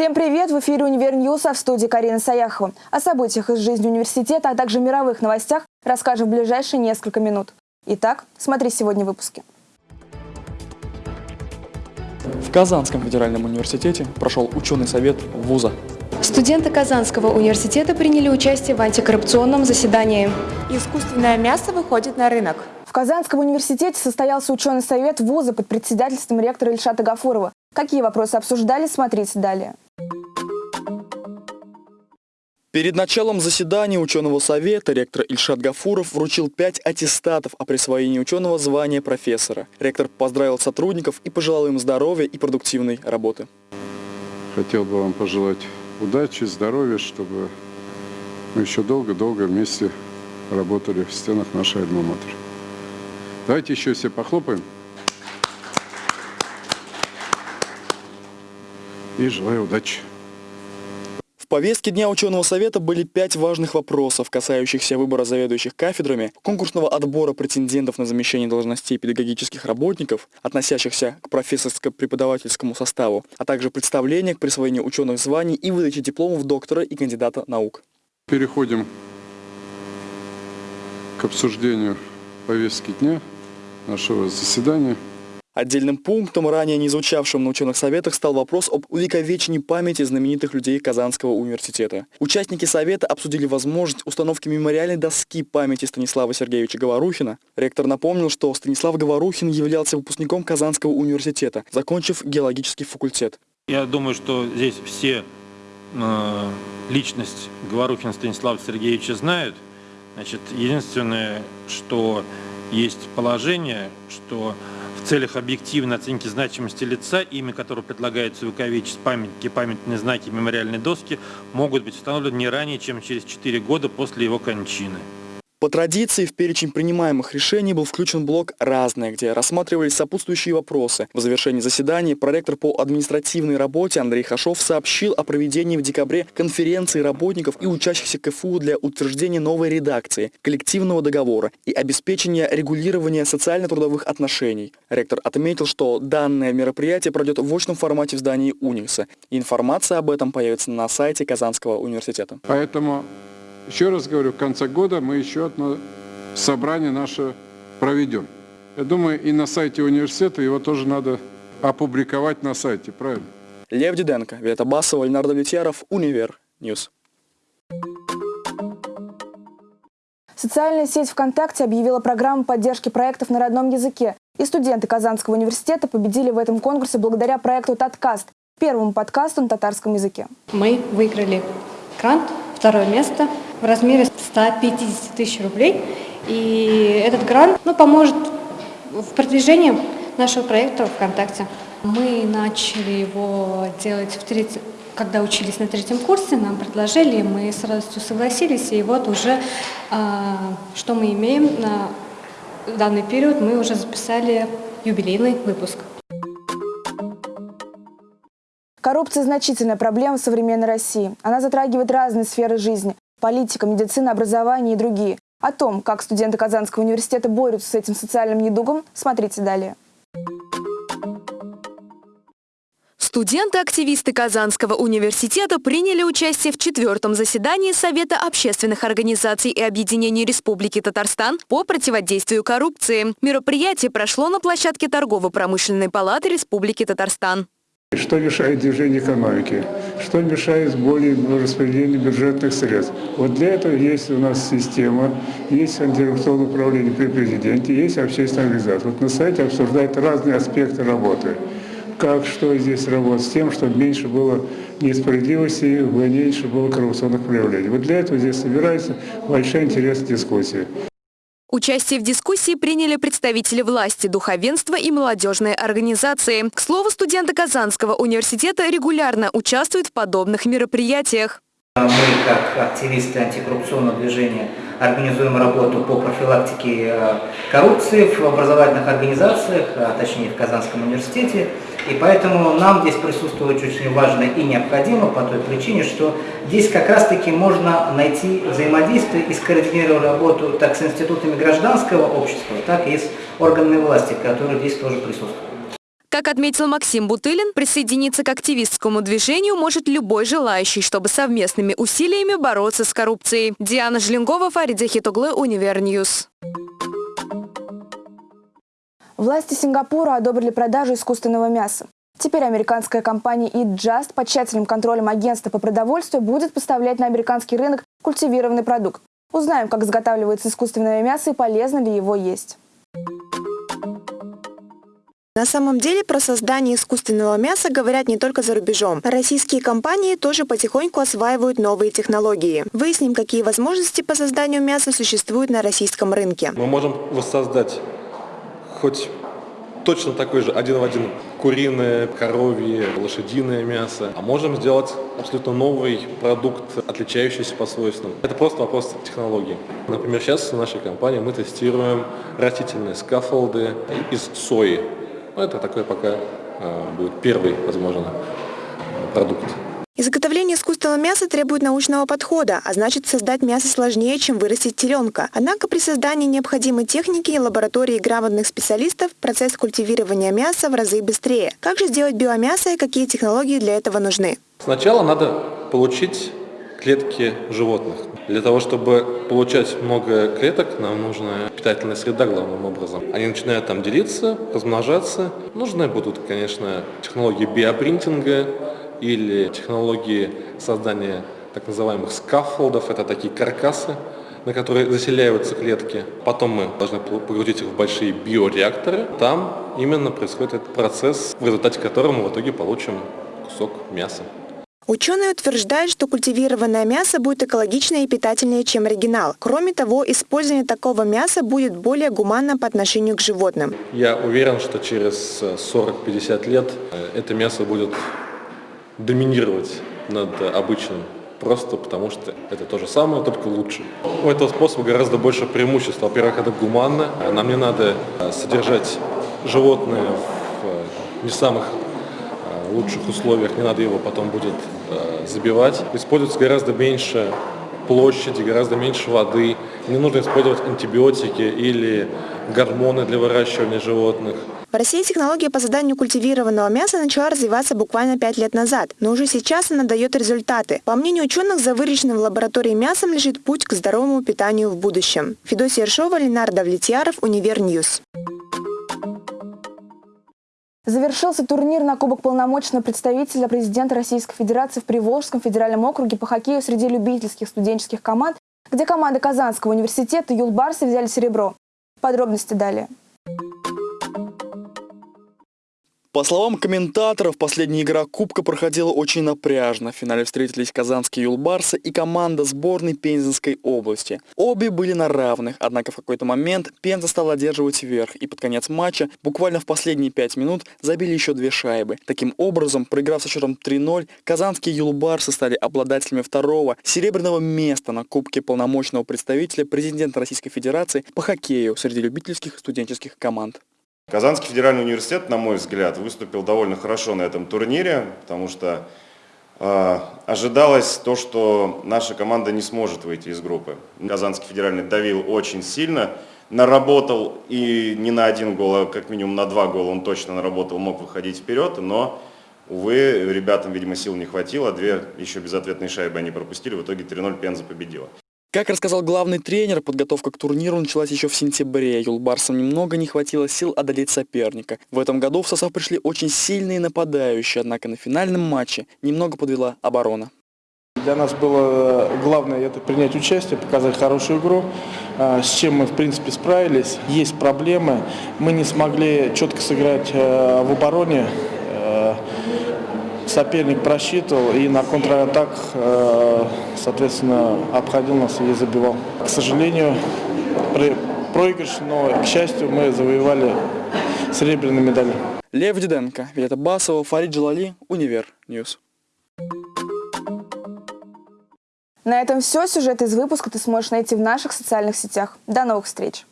Всем привет! В эфире «Univer News», а в студии Карина Саяхова. О событиях из жизни университета, а также мировых новостях расскажем в ближайшие несколько минут. Итак, смотри сегодня в выпуске. В Казанском федеральном университете прошел ученый совет вуза. Студенты Казанского университета приняли участие в антикоррупционном заседании. Искусственное мясо выходит на рынок. В Казанском университете состоялся ученый совет вуза под председательством ректора Ильшата Гафурова. Какие вопросы обсуждали, смотрите далее. Перед началом заседания ученого совета ректор Ильшат Гафуров вручил пять аттестатов о присвоении ученого звания профессора. Ректор поздравил сотрудников и пожелал им здоровья и продуктивной работы. Хотел бы вам пожелать удачи, здоровья, чтобы мы еще долго-долго вместе работали в стенах нашей альма-матер. Давайте еще все похлопаем. И желаю удачи. Повестке Дня ученого совета были пять важных вопросов, касающихся выбора заведующих кафедрами, конкурсного отбора претендентов на замещение должностей педагогических работников, относящихся к профессорско-преподавательскому составу, а также представления к присвоению ученых званий и выдаче дипломов доктора и кандидата наук. Переходим к обсуждению повестки дня нашего заседания. Отдельным пунктом, ранее не звучавшим на ученых советах, стал вопрос об увековечении памяти знаменитых людей Казанского университета. Участники совета обсудили возможность установки мемориальной доски памяти Станислава Сергеевича Говорухина. Ректор напомнил, что Станислав Говорухин являлся выпускником Казанского университета, закончив геологический факультет. Я думаю, что здесь все э, личность Говорухина Станислава Сергеевича знают. Значит, единственное, что есть положение, что в целях объективной оценки значимости лица, имя которого предлагается увековечить памятники, памятные знаки, мемориальные доски, могут быть установлены не ранее, чем через 4 года после его кончины. По традиции в перечень принимаемых решений был включен блок «Разное», где рассматривались сопутствующие вопросы. В завершении заседания проректор по административной работе Андрей Хашов сообщил о проведении в декабре конференции работников и учащихся КФУ для утверждения новой редакции коллективного договора и обеспечения регулирования социально-трудовых отношений. Ректор отметил, что данное мероприятие пройдет в очном формате в здании УНИКСа. Информация об этом появится на сайте Казанского университета. Поэтому еще раз говорю, в конце года мы еще одно собрание наше проведем. Я думаю, и на сайте университета его тоже надо опубликовать на сайте, правильно? Лев Диденко, Вета Басова, Леонард Влетьяров, Univer News. Социальная сеть ВКонтакте объявила программу поддержки проектов на родном языке. И студенты Казанского университета победили в этом конкурсе благодаря проекту «Таткаст» – первому подкасту на татарском языке. Мы выиграли грант, второе место в размере 150 тысяч рублей. И этот грант ну, поможет в продвижении нашего проекта ВКонтакте. Мы начали его делать в третьем когда учились на третьем курсе, нам предложили, мы с радостью согласились, и вот уже а, что мы имеем на данный период, мы уже записали юбилейный выпуск. Коррупция – значительная проблема в современной России. Она затрагивает разные сферы жизни – политика, медицина, образование и другие. О том, как студенты Казанского университета борются с этим социальным недугом, смотрите далее. Студенты-активисты Казанского университета приняли участие в четвертом заседании Совета общественных организаций и объединений Республики Татарстан по противодействию коррупции. Мероприятие прошло на площадке Торгово-промышленной палаты Республики Татарстан. Что мешает движению экономики? Что мешает более распределению бюджетных средств? Вот для этого есть у нас система, есть антикоррупционное управление при президенте, есть общественная организация. Вот на сайте обсуждают разные аспекты работы как, что здесь работать, с тем, чтобы меньше было несправедливости, меньше было коррупционных проявлений. Вот для этого здесь собирается большая интересная дискуссия. Участие в дискуссии приняли представители власти, духовенства и молодежные организации. К слову, студенты Казанского университета регулярно участвуют в подобных мероприятиях. Мы, как активисты антикоррупционного движения, организуем работу по профилактике э, коррупции в образовательных организациях, а точнее в Казанском университете. И поэтому нам здесь присутствовать очень важно и необходимо по той причине, что здесь как раз-таки можно найти взаимодействие и скоординировать работу так с институтами гражданского общества, так и с органами власти, которые здесь тоже присутствуют. Как отметил Максим Бутылин, присоединиться к активистскому движению может любой желающий, чтобы совместными усилиями бороться с коррупцией. Диана Жленгова, Фарид Захитуглы, Univer News. Власти Сингапура одобрили продажу искусственного мяса. Теперь американская компания Eat Just под тщательным контролем агентства по продовольствию будет поставлять на американский рынок культивированный продукт. Узнаем, как изготавливается искусственное мясо и полезно ли его есть. На самом деле про создание искусственного мяса говорят не только за рубежом. Российские компании тоже потихоньку осваивают новые технологии. Выясним, какие возможности по созданию мяса существуют на российском рынке. Мы можем воссоздать хоть точно такой же один в один куриное, коровье, лошадиное мясо, а можем сделать абсолютно новый продукт, отличающийся по свойствам. Это просто вопрос технологии. Например, сейчас в нашей компании мы тестируем растительные скафолды из сои. Ну, это такой пока э, будет первый, возможно, продукт. Изготовление искусственного мяса требует научного подхода, а значит создать мясо сложнее, чем вырастить теленка. Однако при создании необходимой техники и лаборатории грамотных специалистов процесс культивирования мяса в разы быстрее. Как же сделать биомясо и какие технологии для этого нужны? Сначала надо получить клетки животных. Для того, чтобы получать много клеток, нам нужна питательная среда главным образом. Они начинают там делиться, размножаться. Нужны будут, конечно, технологии биопринтинга или технологии создания так называемых скаффолдов. Это такие каркасы, на которые заселяются клетки. Потом мы должны погрузить их в большие биореакторы. Там именно происходит этот процесс, в результате которого мы в итоге получим кусок мяса. Ученые утверждают, что культивированное мясо будет экологичнее и питательнее, чем оригинал. Кроме того, использование такого мяса будет более гуманно по отношению к животным. Я уверен, что через 40-50 лет э, это мясо будет доминировать над обычным просто потому что это то же самое, только лучше. У этого способа гораздо больше преимуществ. Во-первых, это гуманно. Нам не надо э, содержать животное в э, не самых лучших условиях, не надо его потом будет э, забивать. Используется гораздо меньше площади, гораздо меньше воды. Не нужно использовать антибиотики или гормоны для выращивания животных. В России технология по созданию культивированного мяса начала развиваться буквально пять лет назад, но уже сейчас она дает результаты. По мнению ученых, за выращенным в лаборатории мясом лежит путь к здоровому питанию в будущем. Федосия Ершова, Ленар Давлетьяров, Универ News. Завершился турнир на Кубок полномочного представителя президента Российской Федерации в Приволжском федеральном округе по хоккею среди любительских студенческих команд, где команды Казанского университета и Юлбарсы взяли серебро. Подробности далее. По словам комментаторов, последняя игра Кубка проходила очень напряжно. В финале встретились казанские юлбарсы и команда сборной Пензенской области. Обе были на равных, однако в какой-то момент Пенза стала одерживать верх, и под конец матча, буквально в последние пять минут, забили еще две шайбы. Таким образом, проиграв со счетом 3-0, казанские юлбарсы стали обладателями второго серебряного места на Кубке полномочного представителя президента Российской Федерации по хоккею среди любительских студенческих команд. Казанский федеральный университет, на мой взгляд, выступил довольно хорошо на этом турнире, потому что э, ожидалось то, что наша команда не сможет выйти из группы. Казанский федеральный давил очень сильно, наработал и не на один гол, а как минимум на два гола он точно наработал, мог выходить вперед, но, увы, ребятам, видимо, сил не хватило, две еще безответные шайбы они пропустили, в итоге 3-0 Пенза победила. Как рассказал главный тренер, подготовка к турниру началась еще в сентябре. Юлбарсам немного не хватило сил одолеть соперника. В этом году в состав пришли очень сильные нападающие, однако на финальном матче немного подвела оборона. Для нас было главное это принять участие, показать хорошую игру, а, с чем мы в принципе справились. Есть проблемы, мы не смогли четко сыграть э, в обороне э, соперник просчитывал и на контратак, э, соответственно, обходил нас и забивал. К сожалению, проигрыш, но, к счастью, мы завоевали серебряную медаль. Лев Диденко, Виолетта Басова, Фарид Джалали, Универ News. На этом все. Сюжет из выпуска ты сможешь найти в наших социальных сетях. До новых встреч!